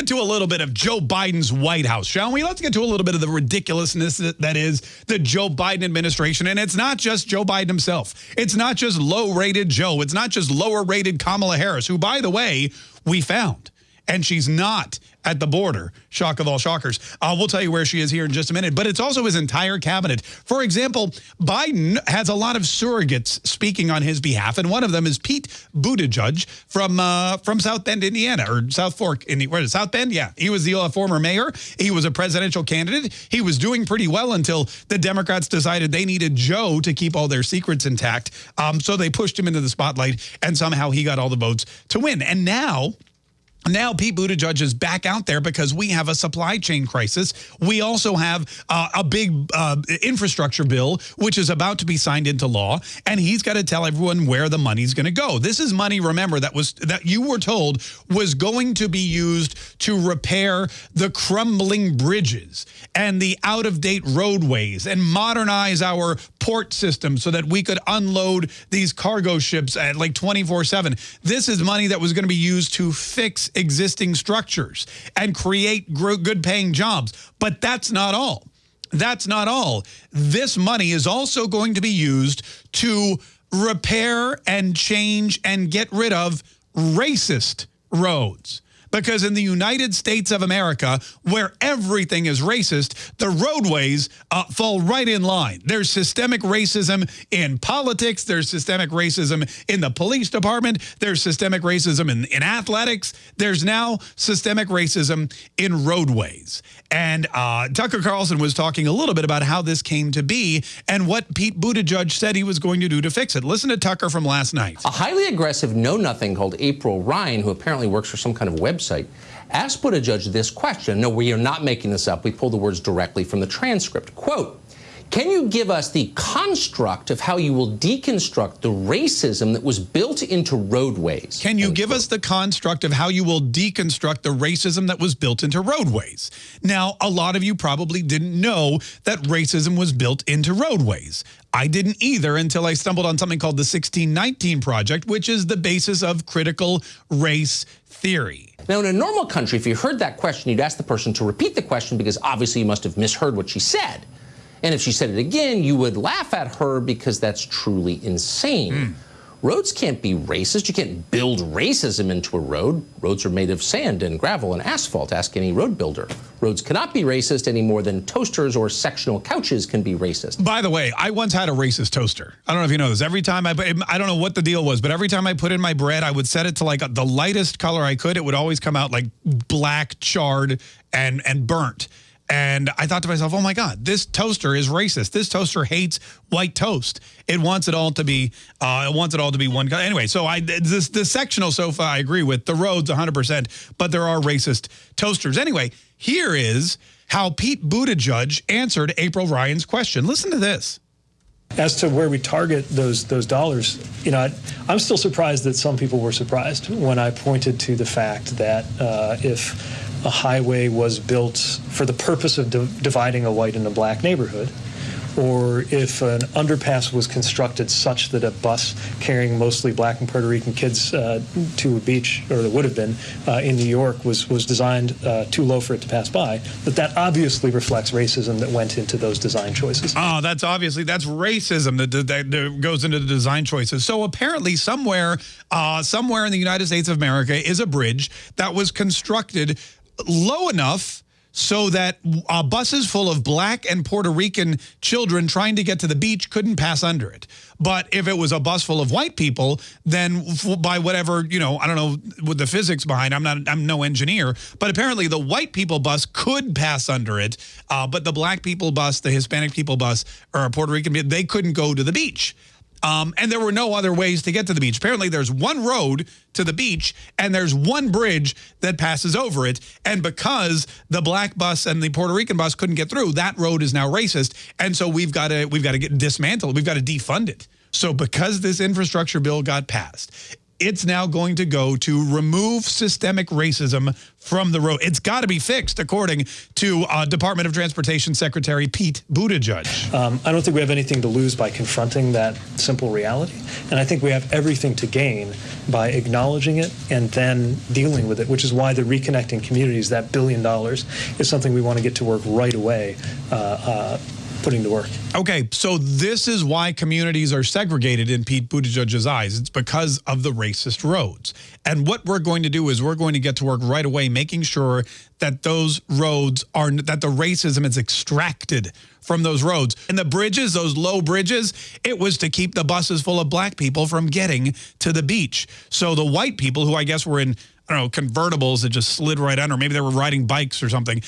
get to a little bit of Joe Biden's White House, shall we? Let's get to a little bit of the ridiculousness that is the Joe Biden administration. And it's not just Joe Biden himself. It's not just low-rated Joe. It's not just lower-rated Kamala Harris, who, by the way, we found. And she's not at the border. Shock of all shockers. Uh, we'll tell you where she is here in just a minute. But it's also his entire cabinet. For example, Biden has a lot of surrogates speaking on his behalf, and one of them is Pete Buttigieg from uh, from South Bend, Indiana, or South Fork, in where is South Bend? Yeah, he was the uh, former mayor. He was a presidential candidate. He was doing pretty well until the Democrats decided they needed Joe to keep all their secrets intact. Um, so they pushed him into the spotlight, and somehow he got all the votes to win. And now now Pete Buttigieg is back out there because we have a supply chain crisis. We also have uh, a big uh, infrastructure bill, which is about to be signed into law, and he's got to tell everyone where the money's going to go. This is money, remember, that was that you were told was going to be used to repair the crumbling bridges and the out-of-date roadways and modernize our port system so that we could unload these cargo ships at like 24-7. This is money that was going to be used to fix existing structures and create good paying jobs. But that's not all. That's not all. This money is also going to be used to repair and change and get rid of racist roads. Because in the United States of America, where everything is racist, the roadways uh, fall right in line. There's systemic racism in politics. There's systemic racism in the police department. There's systemic racism in, in athletics. There's now systemic racism in roadways. And uh, Tucker Carlson was talking a little bit about how this came to be and what Pete Buttigieg said he was going to do to fix it. Listen to Tucker from last night. A highly aggressive know-nothing called April Ryan, who apparently works for some kind of website, asked Buttigieg this question. No, we are not making this up. We pulled the words directly from the transcript. Quote, can you give us the construct of how you will deconstruct the racism that was built into roadways? Can you give us the construct of how you will deconstruct the racism that was built into roadways? Now, a lot of you probably didn't know that racism was built into roadways. I didn't either until I stumbled on something called the 1619 Project, which is the basis of critical race theory. Now, in a normal country, if you heard that question, you'd ask the person to repeat the question because obviously you must have misheard what she said. And if she said it again, you would laugh at her because that's truly insane. Mm. Roads can't be racist. You can't build racism into a road. Roads are made of sand and gravel and asphalt. Ask any road builder. Roads cannot be racist any more than toasters or sectional couches can be racist. By the way, I once had a racist toaster. I don't know if you know this. Every time I, I don't know what the deal was, but every time I put in my bread, I would set it to like the lightest color I could. It would always come out like black, charred, and and burnt. And I thought to myself, oh my God, this toaster is racist. This toaster hates white toast. It wants it all to be, uh, it wants it all to be one. Anyway, so I this the sectional sofa I agree with the roads 100%, but there are racist toasters. Anyway, here is how Pete Buttigieg answered April Ryan's question. Listen to this. As to where we target those those dollars, you know, I, am still surprised that some people were surprised when I pointed to the fact that uh, if a highway was built for the purpose of di dividing a white and a black neighborhood, or if an underpass was constructed such that a bus carrying mostly black and Puerto Rican kids uh, to a beach, or that would have been uh, in New York, was was designed uh, too low for it to pass by, that that obviously reflects racism that went into those design choices. Oh, that's obviously that's racism that, that, that goes into the design choices. So apparently, somewhere, uh, somewhere in the United States of America is a bridge that was constructed low enough so that uh, buses full of black and Puerto Rican children trying to get to the beach couldn't pass under it. But if it was a bus full of white people, then by whatever, you know, I don't know what the physics behind, I'm not, I'm no engineer, but apparently the white people bus could pass under it, uh, but the black people bus, the Hispanic people bus, or Puerto Rican, they couldn't go to the beach. Um, and there were no other ways to get to the beach. Apparently, there's one road to the beach, and there's one bridge that passes over it. And because the black bus and the Puerto Rican bus couldn't get through, that road is now racist. And so we've got to we've got to get dismantled. We've got to defund it. So because this infrastructure bill got passed, it's now going to go to remove systemic racism from the road. It's got to be fixed, according to uh, Department of Transportation Secretary Pete Buttigieg. Um, I don't think we have anything to lose by confronting that simple reality. And I think we have everything to gain by acknowledging it and then dealing with it, which is why the reconnecting communities, that billion dollars, is something we want to get to work right away. Uh, uh, putting to work. Okay, so this is why communities are segregated in Pete Buttigieg's eyes. It's because of the racist roads. And what we're going to do is we're going to get to work right away making sure that those roads are, that the racism is extracted from those roads. And the bridges, those low bridges, it was to keep the buses full of black people from getting to the beach. So the white people who I guess were in I don't know, convertibles that just slid right under. Maybe they were riding bikes or something.